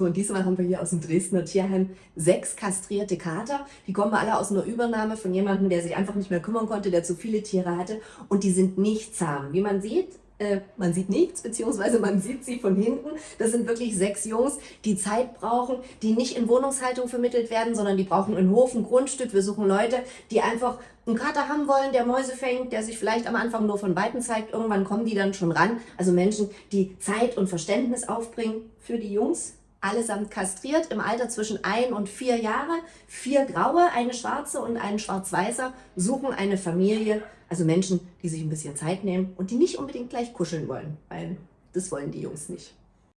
So, und diesmal haben wir hier aus dem Dresdner Tierheim sechs kastrierte Kater. Die kommen alle aus einer Übernahme von jemandem, der sich einfach nicht mehr kümmern konnte, der zu viele Tiere hatte. Und die sind nicht zahm. Wie man sieht, äh, man sieht nichts, beziehungsweise man sieht sie von hinten. Das sind wirklich sechs Jungs, die Zeit brauchen, die nicht in Wohnungshaltung vermittelt werden, sondern die brauchen einen Hof, ein Grundstück. Wir suchen Leute, die einfach einen Kater haben wollen, der Mäuse fängt, der sich vielleicht am Anfang nur von Weitem zeigt. Irgendwann kommen die dann schon ran. Also Menschen, die Zeit und Verständnis aufbringen für die Jungs, allesamt kastriert, im Alter zwischen ein und vier Jahre. Vier graue, eine schwarze und ein schwarz-weißer suchen eine Familie, also Menschen, die sich ein bisschen Zeit nehmen und die nicht unbedingt gleich kuscheln wollen, weil das wollen die Jungs nicht.